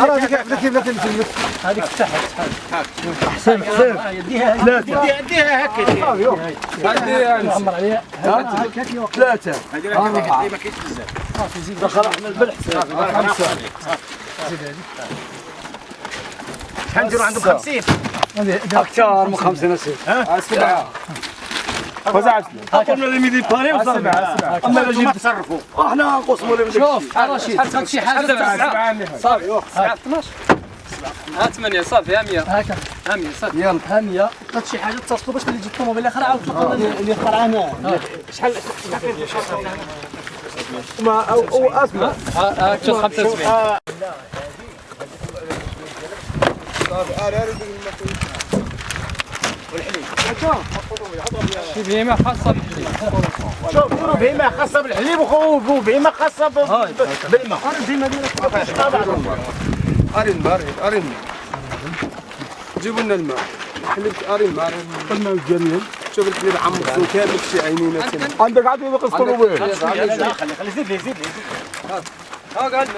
هذيك هذيك. تحت حسين حسين يديها ثلاثة. يديها هكا محمر عليها ثلاثة. أربعة دخل إحنا البلح خمسة شحال نديروا عندهم 50 أكثر من خمسين أسير. سبعة. فزعت. أقول لهم يدي باري وصار أما لا جبت تصرفوا. أحنا نقسموا لهم شوف رشيد شحال شي حاجة صافي. سبعة 12 ها 8 صافي. ها 100 هكا ها 100 صافي. يلا. هانيه بقات شي حاجة اتصلوا باش اللي تجي الطوموبيل الآخر عاود تلقى اللي اخترع هنا شحال ما أو أو أسمع. ها شوف 75 شي بهيمه خاصه بالحليب شوف ديروا بهيمه خاصه بالحليب وبهيمه خاصه ب- بالماء أرين أرين أرين جيبوا لنا الماء حليب أرين ما أرين الماء جميل شوف الحليب عمق كامل شي عينينا عندك عاد يبقى الطوموبيل خلي خلي زيد زيد ها قاعد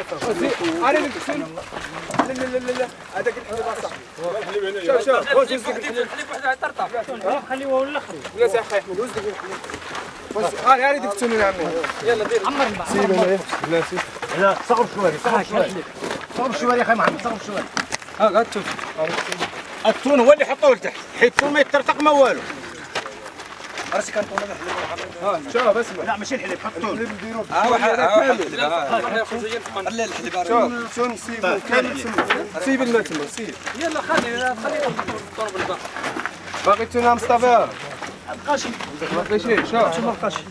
أرين الكسل لا لا لا لا هذاك الحليب أصح شوف شوف واش يزيد الحليب خليوه الآخر يا سي أخي أحمد واش ديك الحليب واش أري أري ديك التونين عمي يلا دير عمر الماء سيب أنا لا سيب لا صغر شوية صغر شوية صغر شوية يا أخي محمد صغر شوية ها قاعد تشوف التون هو اللي حطوه لتحت حيت التون ما يترتق ما والو راسي كان طون ها شوف اسمع لا ماشي الحليب حط التون الحليب نديرو ها واحد كامل خلي الحليب. شوف شون سيب كامل سيب سيب الماء تما سيب. يلا خلي خلي الطرب الباقي باقي تونه مصطفى قاشي باقي شي شوف. شوف القاشي.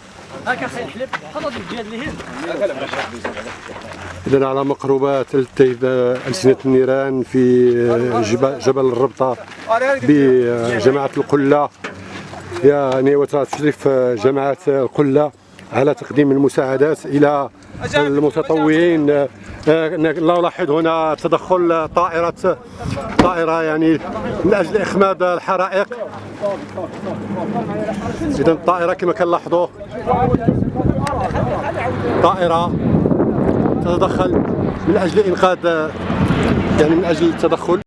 هاكا أخي الحليب. حط هذيك الجهه اللي هنا إذا على مقربات التهب ألسنة النيران في جبل, جبل الربطة بجماعة القلة. يعني وتشرف جماعة القلة على تقديم المساعدات إلى المتطوعين. لا ألاحظ هنا تدخل طائرة طائرة يعني من أجل إخماد الحرائق. إذا الطائرة كما كنلاحظوا طائرة تتدخل من أجل إنقاذ يعني من أجل التدخل.